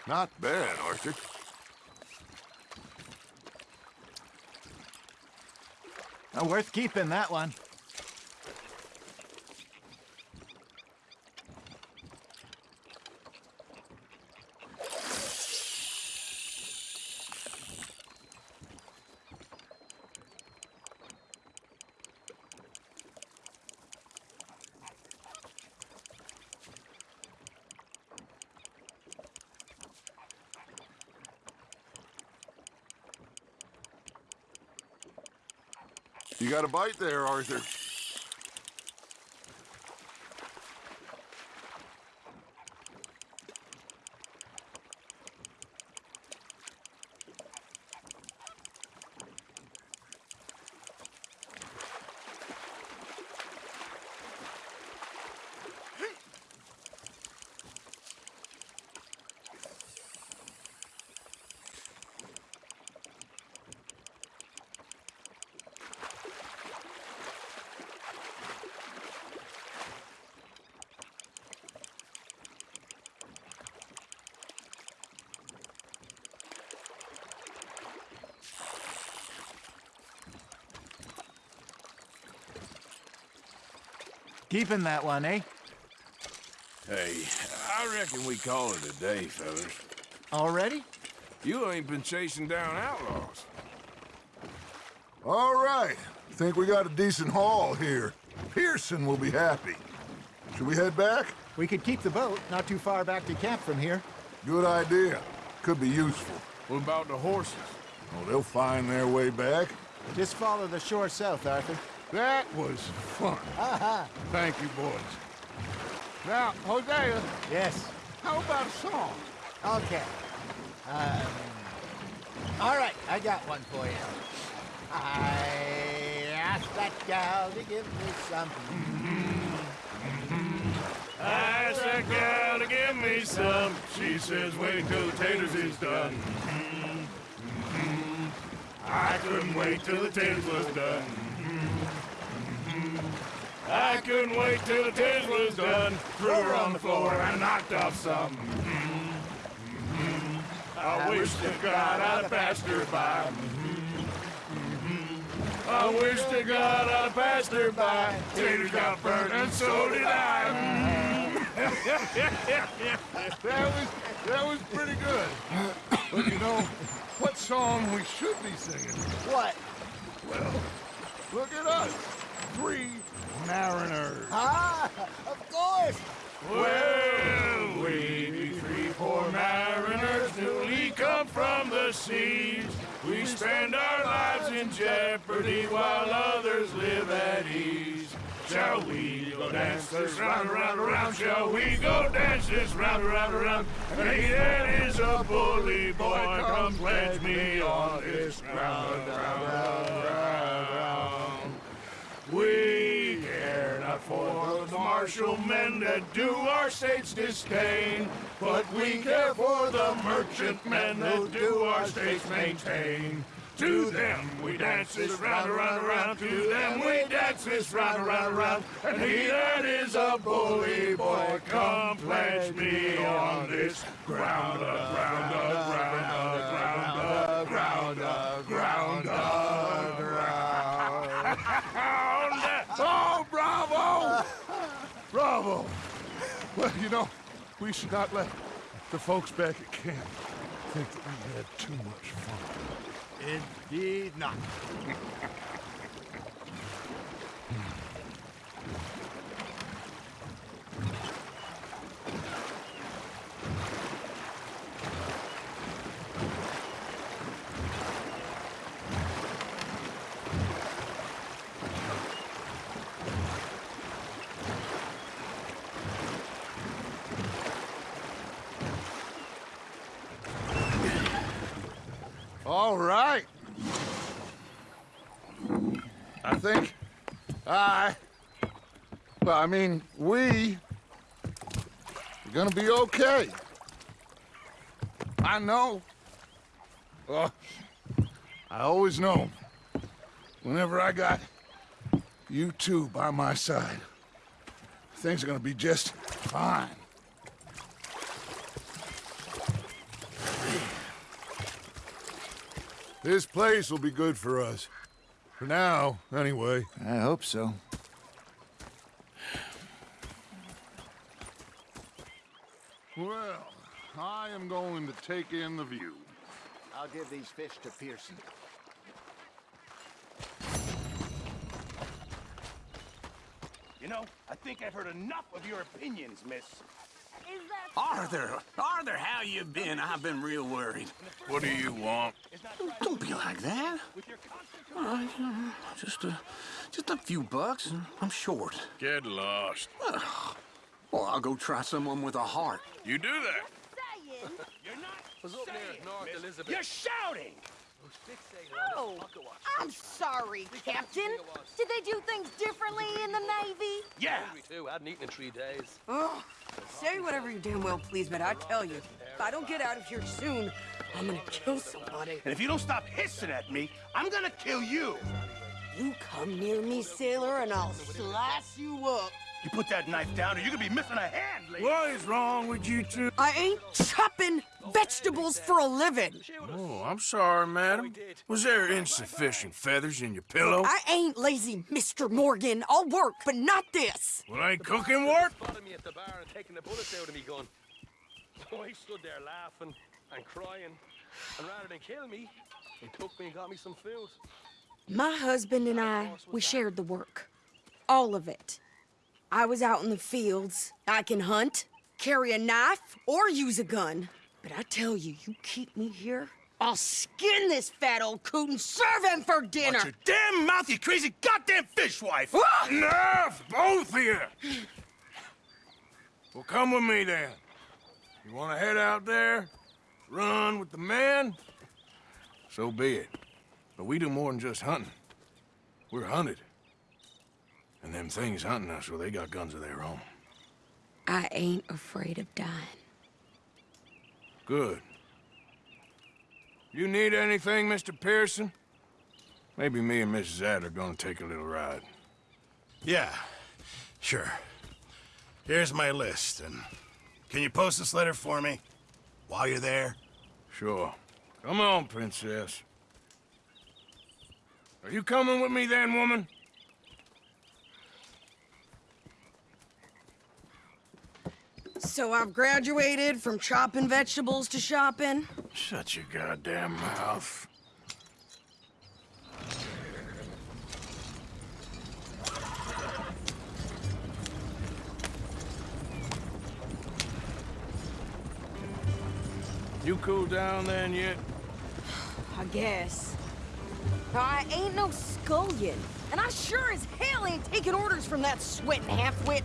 Not bad, Arthur.
Oh, worth keeping, that one.
Got a bite there, Arthur.
Keeping that one, eh?
Hey, I reckon we call it a day, fellas.
Already?
You ain't been chasing down outlaws.
All right. Think we got a decent haul here. Pearson will be happy. Should we head back?
We could keep the boat not too far back to camp from here.
Good idea. Could be useful.
What about the horses?
Oh, they'll find their way back.
Just follow the shore south, Arthur.
That was fun.
Aha!
Thank you, boys. Now, Hosea,
Yes.
how about a song?
Okay. Um, all right, I got one for you. I asked that gal to give me some. Mm-hmm.
Ask that gal to give me some. She says, wait till the taters is done. Mm-hmm. Mm-hmm. I couldn't wait till the taters was done. I couldn't wait till the taters was done. Threw her on the floor and knocked off some. I wish to God I'd passed her by. I wish to God I'd passed her by. Taters got burnt and so did I. Mm-hmm. *laughs*
that was that was pretty good. But you know, what song we should be singing?
What?
Well, look at us. Three mariners.
Ah, of course.
Well, we be three poor mariners newly come from the seas. We spend our lives in jeopardy while others live at ease. Shall we go dance this round, around, round? Shall we go dance this round, around, round? And he that is a bully boy, come pledge me on this ground, ground. We care not for the martial men that do our states disdain, but we care for the merchant men that do our states maintain. To them we dance this round, around, around. To them we dance this round, around, around. And he that is a bully boy, come pledge me on this ground, ground, ground, ground, up, ground, up, ground, up, ground.
Oh, bravo! Bravo! Well, you know, we should not let the folks back at camp think that we had too much fun.
Indeed not. *laughs*
All right. I think I, well, I mean, we are gonna be okay. I know. Well, I always know. Whenever I got you two by my side, things are gonna be just fine. This place will be good for us. For now, anyway.
I hope so.
Well, I am going to take in the view.
I'll give these fish to Pearson.
You know, I think I've heard enough of your opinions, miss.
Arthur, Arthur, how you been? I've been real worried.
What do you want?
Don't be like that. All right, uh, just a, just a few bucks. and I'm short.
Get lost.
Well, I'll go try someone with a heart.
You do that.
Was up there, North Elizabeth. You're shouting!
Oh, I'm sorry, Captain. Did they do things differently in the Navy?
Yeah.
too. I hadn't eaten in three days.
Oh, say whatever you damn well please, but I tell you, if I don't get out of here soon, I'm gonna kill somebody.
And if you don't stop hissing at me, I'm gonna kill you.
You come near me, sailor, and I'll slice you up.
You put that knife down or you're gonna be missing a hand, lady.
What is wrong with you two?
I ain't chopping vegetables for a living.
Oh, I'm sorry, madam. Was there insufficient feathers in your pillow?
I ain't lazy, Mr. Morgan. I'll work, but not this.
Well, I ain't cooking work?
Spotted me at the bar and taking the bullets out of me gun. So *laughs* oh, I stood there laughing and crying. And rather than kill me, he took me and got me some food.
My husband and I, we shared the work. All of it. I was out in the fields. I can hunt, carry a knife, or use a gun. But I tell you, you keep me here, I'll skin this fat old coot and serve him for dinner.
Watch your damn mouth, you crazy goddamn fishwife!
Enough, both of you! Well, come with me then. You want to head out there, run with the man, So be it. But we do more than just hunting. We're hunted. And them things hunting us, well, they got guns of their own.
I ain't afraid of dying.
Good. You need anything, Mr. Pearson? Maybe me and Mrs. Adler are gonna take a little ride.
Yeah, sure. Here's my list, and can you post this letter for me while you're there?
Sure. Come on, Princess. Are you coming with me then, woman?
So I've graduated from chopping vegetables to shopping?
Shut your goddamn mouth. You cool down then yet?
I guess. I ain't no scullion, and I sure as hell ain't taking orders from that sweating half-wit.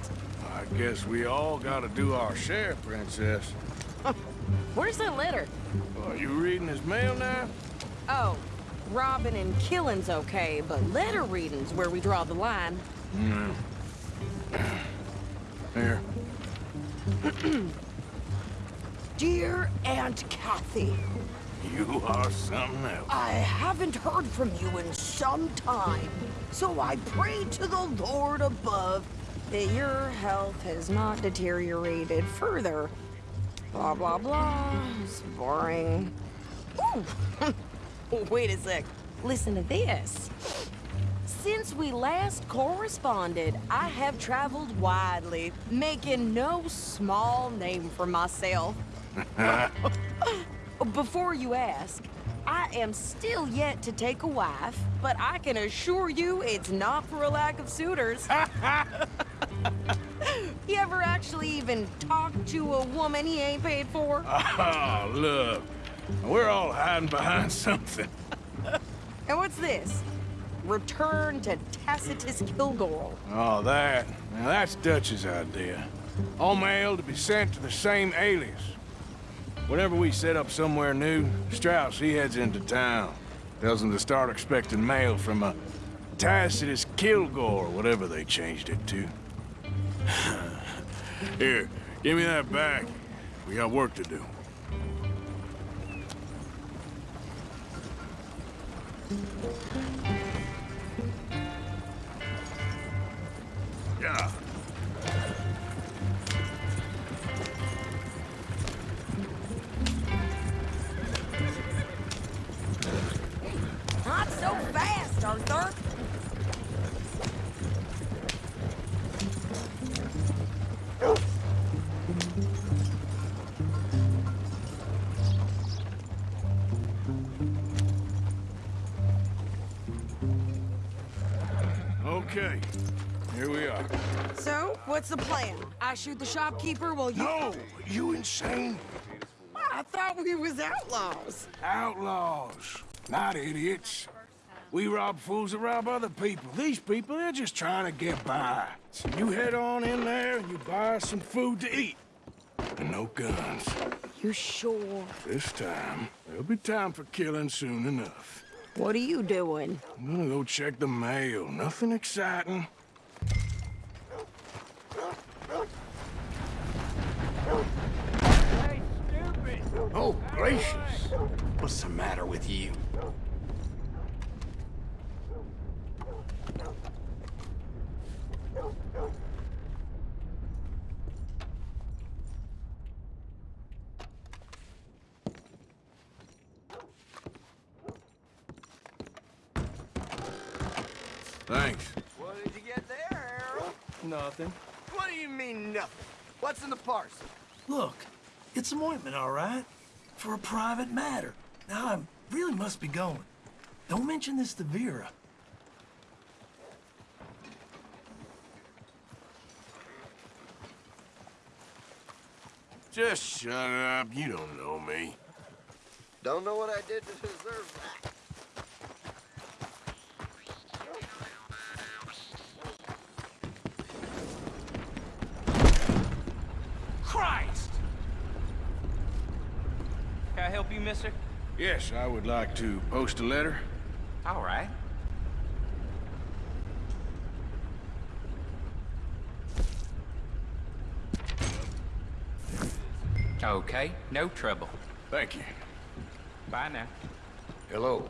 I guess we all gotta do our share, Princess. *laughs*
Where's the letter?
Are you reading his mail now?
Oh, robbing and killing's okay, but letter reading's where we draw the line.
No. Hmm. *clears throat* Here. *clears throat*
Dear Aunt Kathy,
You are something else.
I haven't heard from you in some time, so I pray to the Lord above that your health has not deteriorated further. Blah, blah, blah. It's boring. Ooh! *laughs* Wait a sec. Listen to this. Since we last corresponded, I have traveled widely, making no small name for myself. *laughs* *laughs* Before you ask, I am still yet to take a wife, but I can assure you it's not for a lack of suitors. *laughs* *laughs* you ever actually even talk to a woman he ain't paid for? *laughs*
Oh, look. We're all hiding behind something.
And what's this? Return to Tacitus Kilgore.
Oh, that. Now, that's Dutch's idea. All mail to be sent to the same alias. Whenever we set up somewhere new, Strauss, he heads into town. Tells them to start expecting mail from a Tacitus Kilgore, whatever they changed it to. *laughs* Here, give me that back. We got work to do.
Shoot the shopkeeper while you...
No! You insane?
I thought we was outlaws.
Outlaws, not idiots. We rob fools that rob other people. These people, they're just trying to get by. So you head on in there and you buy some food to eat. And no guns.
You sure?
This time, there'll be time for killing soon enough.
What are you doing?
I'm gonna go check the mail. Nothing exciting.
Oh, gracious. What's the matter with you?
Thanks.
What did you get there, Harold?
Nothing.
What do you mean, nothing? What's in the parcel?
Look, it's some ointment, all right? For a private matter. Now, I really must be going. Don't mention this to Vera.
Just shut up. You don't know me.
Don't know what I did to deserve that.
mister?
Yes, I would like to post a letter.
All right. Okay, no trouble.
Thank you.
Bye now.
Hello.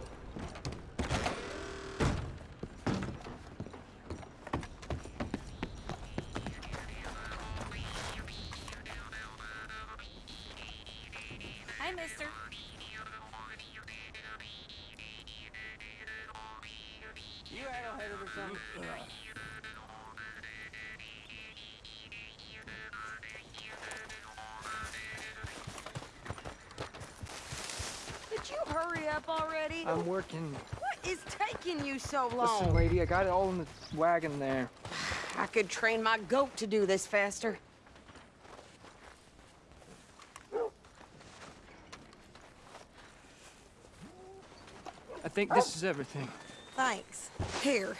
Taking you so long?
Listen, lady, I got it all in the wagon there.
I could train my goat to do this faster.
I think this is everything.
Thanks. Here,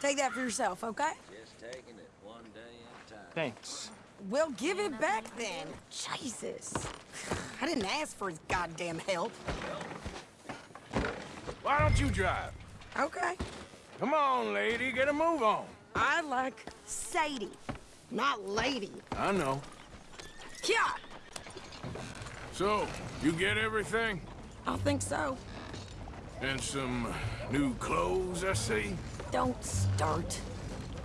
take that for yourself, okay?
Just taking it one day at a time.
Thanks.
Well, give it back then. Jesus. I didn't ask for his goddamn help.
Why don't you drive?
Okay.
Come on, lady, get a move on.
I like Sadie, not lady.
I know.
Yeah,
So, you get everything?
I think so.
And some new clothes, I see?
Don't start.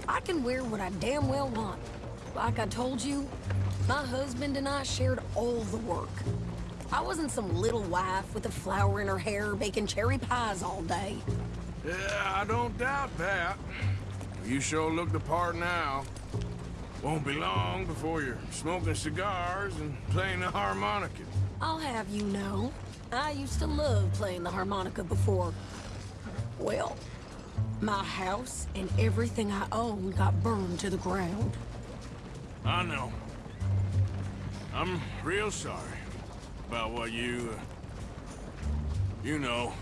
I can wear what I damn well want. Like I told you, my husband and I shared all the work. I wasn't some little wife with a flower in her hair baking cherry pies all day.
Yeah, I don't doubt that. You sure look the part now. Won't be long before you're smoking cigars and playing the harmonica.
I'll have you know, I used to love playing the harmonica before. Well, my house and everything I owned got burned to the ground.
I know. I'm real sorry about what you, uh, you know.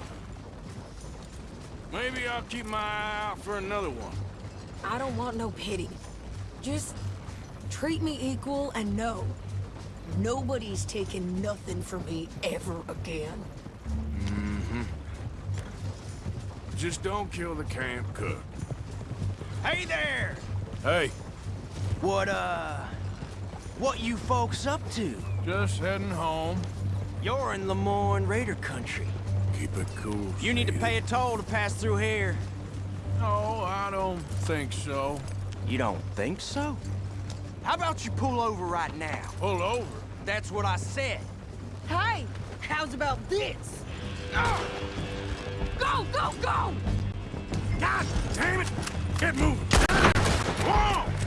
Maybe I'll keep my eye out for another one.
I don't want no pity. Just treat me equal and know nobody's taking nothing from me ever again.
Mm-hmm. Just don't kill the camp cook.
Hey there!
Hey,
What, uh... What you folks up to?
just heading home.
You're in Lemoyne Raider country.
Keep it cool.
You need to pay a toll to pass through here.
No, I don't think so.
You don't think so? How about you pull over right now?
Pull over?
That's what I said.
Hey, how's about this? Go, go, go!
God damn it! Get moving! Whoa!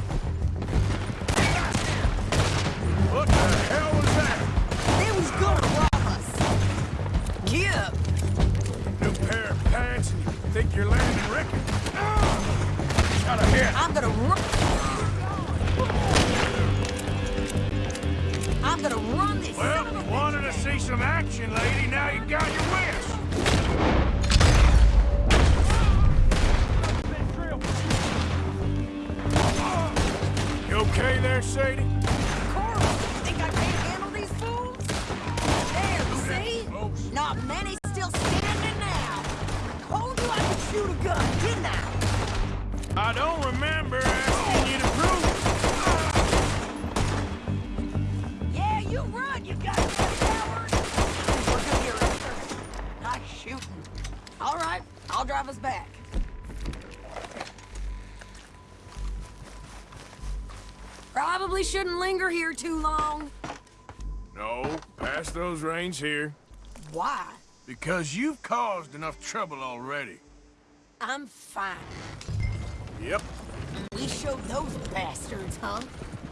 Think you're landing Ricky? Got a hit.
I'm gonna run. I'm gonna run this.
Well, wanted to see some action, lady. Now you got your wish. You okay there, Sadie?
I
don't remember asking you to prove it.
Yeah, you run, you goddamn coward! We're Arthur. Nice shooting. All right, I'll drive us back. Probably shouldn't linger here too long.
No, pass those reins here.
Why?
Because you've caused enough trouble already.
I'm fine.
Yep.
We showed those bastards, huh?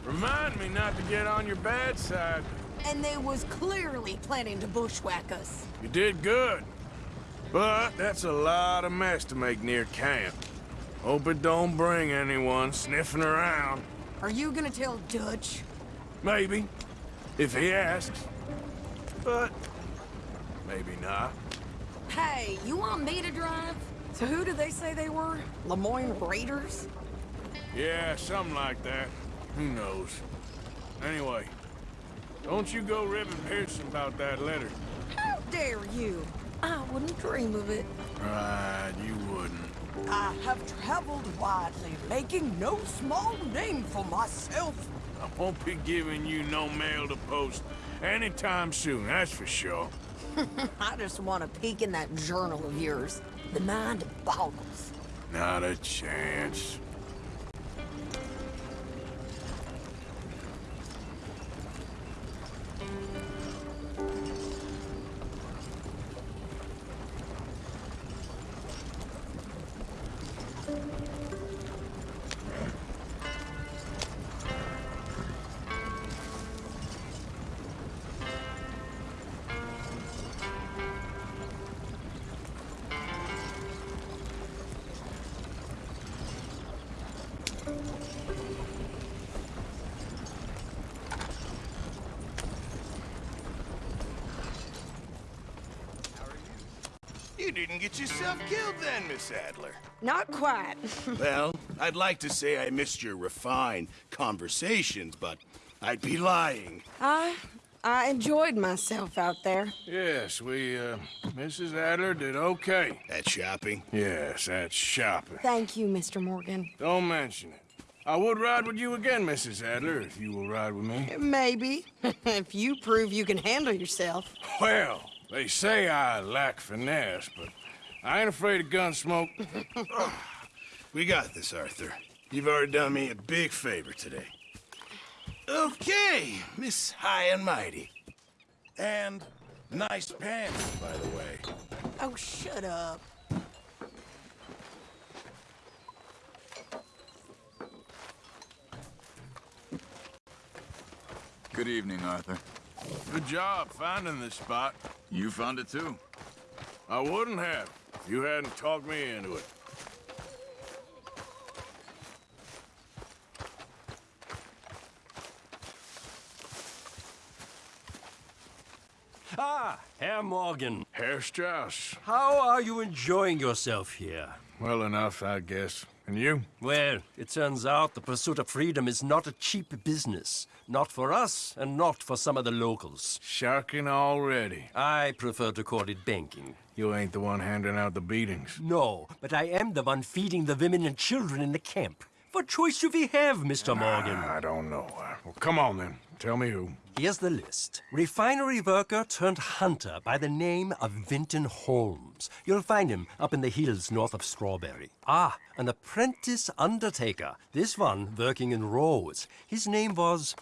Remind me not to get on your bad side.
And they was clearly planning to bushwhack us.
You did good. But that's a lot of mess to make near camp. Hope it don't bring anyone sniffing around.
Are you gonna tell Dutch?
Maybe. If he asks. But maybe not.
Hey, you want me to drive? So who did they say they were? Lemoyne Raiders?
Yeah, something like that. Who knows? Anyway, don't you go ribbing Pearson about that letter.
How dare you? I wouldn't dream of it.
Right, you wouldn't.
I have traveled widely, making no small name for myself.
I won't be giving you no mail to post anytime soon, that's for sure. *laughs*
I just want to peek in that journal of yours. The mind of boggles.
Not a chance.
Get yourself killed then, Miss Adler.
Not quite. *laughs*
well, I'd like to say I missed your refined conversations, but I'd be lying.
I I enjoyed myself out there.
Yes, we, uh, Mrs. Adler did okay.
At shopping?
Yes, at shopping.
Thank you, Mr. Morgan.
Don't mention it. I would ride with you again, Mrs. Adler, if you will ride with me.
Maybe. *laughs* if you prove you can handle yourself.
Well, they say I lack finesse, but I ain't afraid of gun smoke. *laughs*
we got this, Arthur. You've already done me a big favor today. Okay, Miss High and Mighty. And nice pants, by the way.
Oh, shut up.
Good evening, Arthur.
Good job finding this spot.
You found it too.
I wouldn't have if you hadn't talked me into it.
Ah, Herr Morgan.
Herr Strauss.
How are you enjoying yourself here?
Well enough, I guess. And you?
Well, it turns out the pursuit of freedom is not a cheap business. Not for us, and not for some of the locals.
Sharking already.
I prefer to call it banking.
You ain't the one handing out the beatings.
No, but I am the one feeding the women and children in the camp. What choice do we have, Mr. Morgan?
I don't know. Well, come on then. Tell me who.
Here's the list. Refinery worker turned hunter by the name of Vinton Holmes. You'll find him up in the hills north of Strawberry. Ah, an apprentice undertaker. This one working in Rhodes. His name was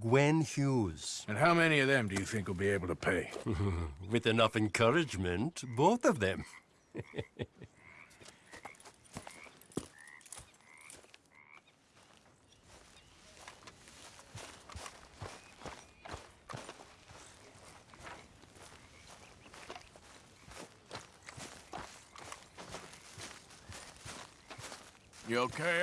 Gwen Hughes.
And how many of them do you think will be able to pay? *laughs*
With enough encouragement, both of them.
You okay,